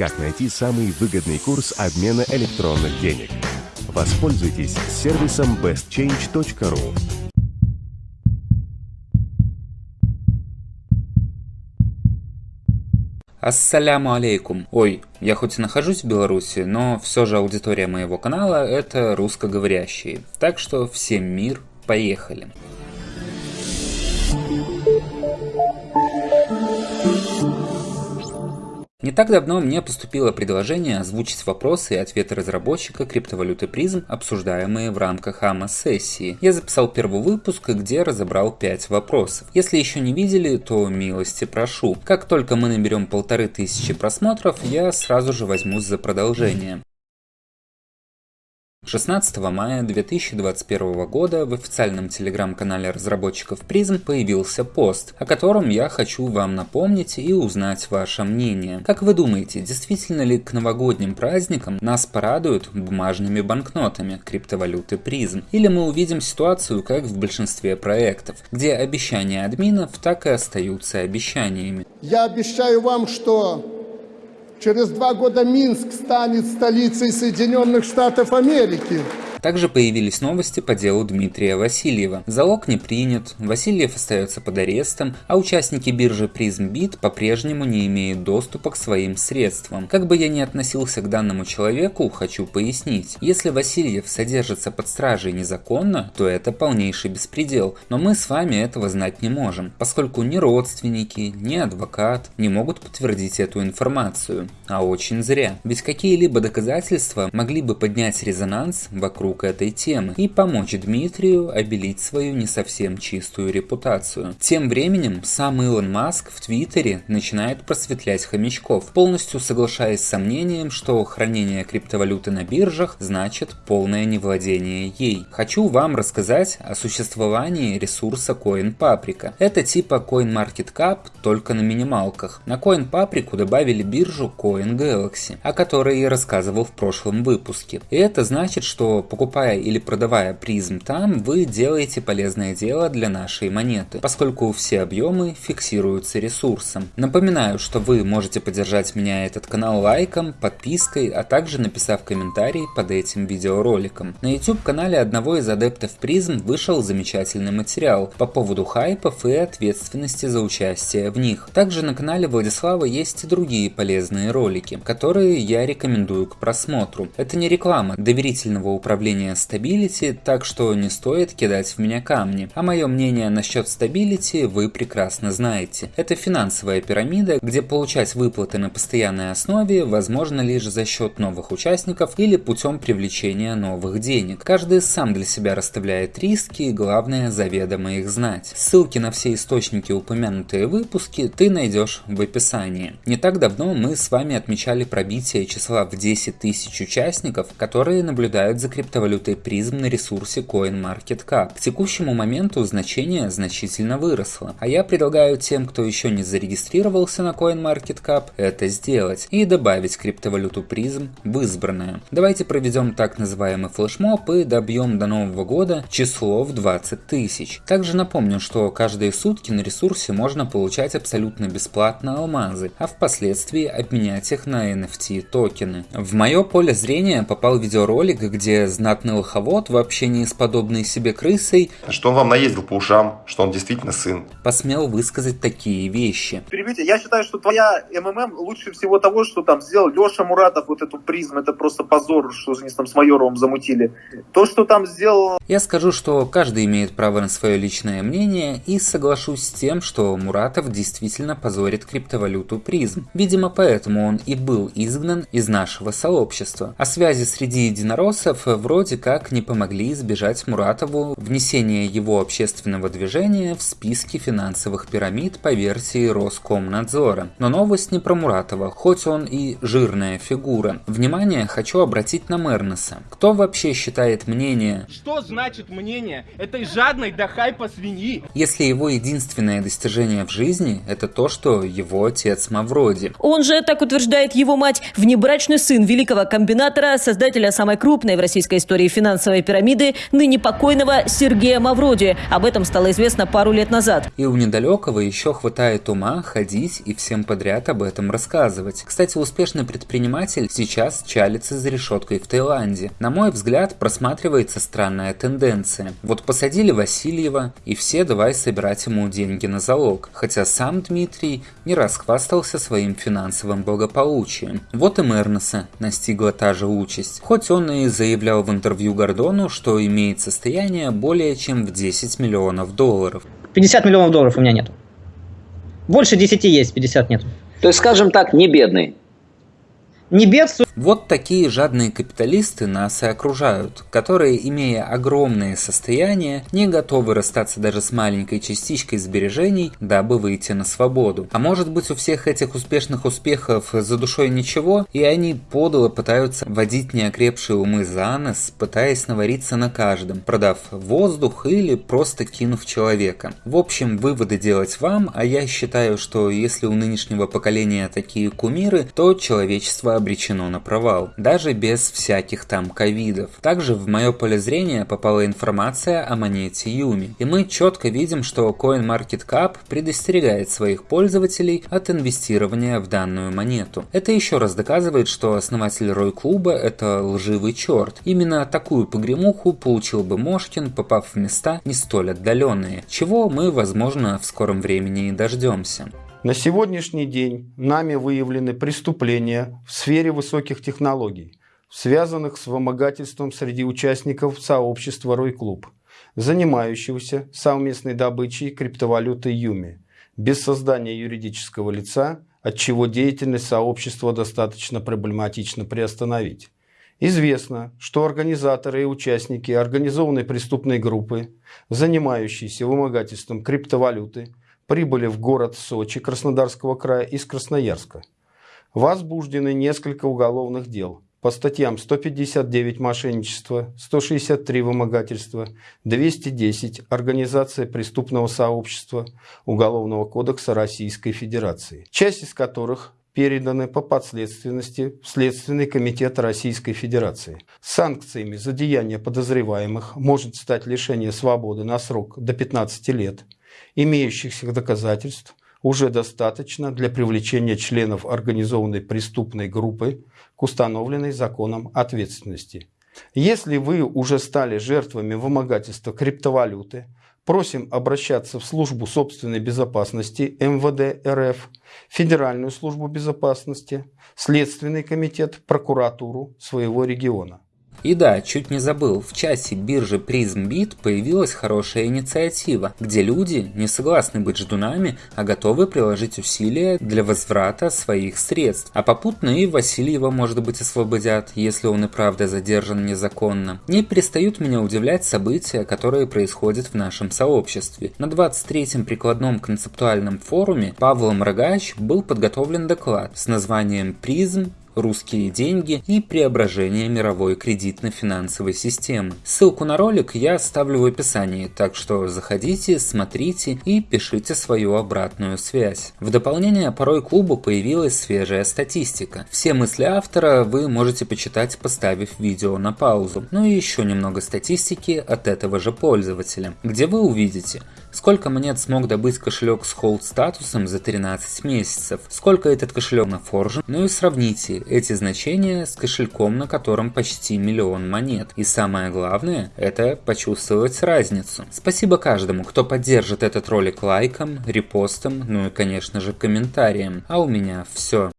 Как найти самый выгодный курс обмена электронных денег? Воспользуйтесь сервисом bestchange.ru. Ассаляму алейкум. Ой, я хоть и нахожусь в Беларуси, но все же аудитория моего канала это русскоговорящие. Так что всем мир, поехали. Не так давно мне поступило предложение озвучить вопросы и ответы разработчика криптовалюты призм, обсуждаемые в рамках АМА-сессии. Я записал первый выпуск, где разобрал 5 вопросов. Если еще не видели, то милости прошу. Как только мы наберем полторы тысячи просмотров, я сразу же возьмусь за продолжение. 16 мая 2021 года в официальном телеграм-канале разработчиков Призм появился пост, о котором я хочу вам напомнить и узнать ваше мнение. Как вы думаете, действительно ли к новогодним праздникам нас порадуют бумажными банкнотами криптовалюты Призм? Или мы увидим ситуацию, как в большинстве проектов, где обещания админов так и остаются обещаниями? Я обещаю вам, что Через два года Минск станет столицей Соединенных Штатов Америки. Также появились новости по делу Дмитрия Васильева. Залог не принят, Васильев остается под арестом, а участники биржи PrismBit по-прежнему не имеют доступа к своим средствам. Как бы я ни относился к данному человеку, хочу пояснить. Если Васильев содержится под стражей незаконно, то это полнейший беспредел, но мы с вами этого знать не можем, поскольку ни родственники, ни адвокат не могут подтвердить эту информацию. А очень зря. Ведь какие-либо доказательства могли бы поднять резонанс вокруг вокруг этой темы и помочь Дмитрию обелить свою не совсем чистую репутацию. Тем временем сам Илон Маск в Твиттере начинает просветлять хомячков, полностью соглашаясь с сомнением, что хранение криптовалюты на биржах значит полное невладение ей. Хочу вам рассказать о существовании ресурса CoinPaprika. Это типа CoinMarketCap, только на минималках. На CoinPaprika добавили биржу CoinGalaxy, о которой я рассказывал в прошлом выпуске. И это значит, что покупая или продавая призм там, вы делаете полезное дело для нашей монеты, поскольку все объемы фиксируются ресурсом. Напоминаю, что вы можете поддержать меня этот канал лайком, подпиской, а также написав комментарий под этим видеороликом. На YouTube канале одного из адептов призм вышел замечательный материал по поводу хайпов и ответственности за участие в них. Также на канале Владислава есть и другие полезные ролики, которые я рекомендую к просмотру. Это не реклама доверительного управления управления Stability, так что не стоит кидать в меня камни. А мое мнение насчет Stability вы прекрасно знаете. Это финансовая пирамида, где получать выплаты на постоянной основе возможно лишь за счет новых участников или путем привлечения новых денег. Каждый сам для себя расставляет риски, главное заведомо их знать. Ссылки на все источники упомянутые выпуски ты найдешь в описании. Не так давно мы с вами отмечали пробитие числа в 10 тысяч участников, которые наблюдают за криптовалютой криптовалютой призм на ресурсе CoinMarketCap. К текущему моменту значение значительно выросло, а я предлагаю тем, кто еще не зарегистрировался на CoinMarketCap, это сделать и добавить криптовалюту призм в избранное. Давайте проведем так называемый флешмоб и добьем до нового года число в 20 тысяч. Также напомню, что каждые сутки на ресурсе можно получать абсолютно бесплатно алмазы, а впоследствии обменять их на NFT токены. В мое поле зрения попал видеоролик, где знак знатный лоховод в общении с подобной себе крысой, что он вам наездил по ушам, что он действительно сын, посмел высказать такие вещи. Перебейте, я считаю, что твоя МММ лучше всего того, что там сделал Леша Муратов, вот эту призм, это просто позор, что они там с Майоровым замутили. То, что там сделал... Я скажу, что каждый имеет право на свое личное мнение и соглашусь с тем, что Муратов действительно позорит криптовалюту призм. Видимо, поэтому он и был изгнан из нашего сообщества. О связи среди единороссов вроде вроде как не помогли избежать Муратову внесения его общественного движения в списки финансовых пирамид по версии Роскомнадзора. Но новость не про Муратова, хоть он и жирная фигура. Внимание хочу обратить на Мернеса. Кто вообще считает мнение... Что значит мнение этой жадной до хайпа свиньи? Если его единственное достижение в жизни это то, что его отец Мавроди. Он же, так утверждает его мать, внебрачный сын великого комбинатора, создателя самой крупной в российской истории финансовой пирамиды ныне покойного Сергея Мавроди. Об этом стало известно пару лет назад. И у недалекого еще хватает ума ходить и всем подряд об этом рассказывать. Кстати, успешный предприниматель сейчас чалится за решеткой в Таиланде. На мой взгляд, просматривается странная тенденция. Вот посадили Васильева, и все давай собирать ему деньги на залог. Хотя сам Дмитрий не раз хвастался своим финансовым благополучием. Вот и Мернеса настигла та же участь. Хоть он и заявлял в интервью Гордону, что имеет состояние более чем в 10 миллионов долларов. 50 миллионов долларов у меня нет. Больше 10 есть, 50 нет. То есть, скажем так, не бедный не бедствуют. Вот такие жадные капиталисты нас и окружают, которые, имея огромные состояния, не готовы расстаться даже с маленькой частичкой сбережений, дабы выйти на свободу. А может быть у всех этих успешных успехов за душой ничего, и они подло пытаются водить неокрепшие умы за нос, пытаясь навариться на каждом, продав воздух или просто кинув человека. В общем, выводы делать вам, а я считаю, что если у нынешнего поколения такие кумиры, то человечество обречено на провал, даже без всяких там ковидов. Также в мое поле зрения попала информация о монете Юми, и мы четко видим, что CoinMarketCap предостерегает своих пользователей от инвестирования в данную монету. Это еще раз доказывает, что основатель Рой Клуба это лживый черт. Именно такую погремуху получил бы Мошкин, попав в места не столь отдаленные, чего мы, возможно, в скором времени и дождемся. На сегодняшний день нами выявлены преступления в сфере высоких технологий, связанных с вымогательством среди участников сообщества Рой-Клуб, занимающегося совместной добычей криптовалюты Юми, без создания юридического лица, от чего деятельность сообщества достаточно проблематично приостановить. Известно, что организаторы и участники организованной преступной группы, занимающиеся вымогательством криптовалюты, прибыли в город Сочи Краснодарского края из Красноярска. Возбуждены несколько уголовных дел по статьям 159 мошенничество, 163 вымогательство, 210 организация преступного сообщества Уголовного кодекса Российской Федерации, часть из которых переданы по подследственности в Следственный комитет Российской Федерации. Санкциями за деяния подозреваемых может стать лишение свободы на срок до 15 лет – имеющихся доказательств уже достаточно для привлечения членов организованной преступной группы к установленной законом ответственности. Если вы уже стали жертвами вымогательства криптовалюты, просим обращаться в службу собственной безопасности МВД РФ, Федеральную службу безопасности, Следственный комитет, прокуратуру своего региона. И да, чуть не забыл, в часе биржи PrismBit появилась хорошая инициатива, где люди не согласны быть ждунами, а готовы приложить усилия для возврата своих средств. А попутно и Васильева, может быть, освободят, если он и правда задержан незаконно. Не перестают меня удивлять события, которые происходят в нашем сообществе. На 23-м прикладном концептуальном форуме Павлом Рогач был подготовлен доклад с названием «Призм русские деньги и преображение мировой кредитно-финансовой системы. Ссылку на ролик я оставлю в описании, так что заходите, смотрите и пишите свою обратную связь. В дополнение порой клубу появилась свежая статистика. Все мысли автора вы можете почитать, поставив видео на паузу. Ну и еще немного статистики от этого же пользователя, где вы увидите, Сколько монет смог добыть кошелек с холд статусом за 13 месяцев? Сколько этот кошелек нафоржен? Ну и сравните эти значения с кошельком, на котором почти миллион монет. И самое главное, это почувствовать разницу. Спасибо каждому, кто поддержит этот ролик лайком, репостом, ну и конечно же комментарием. А у меня все.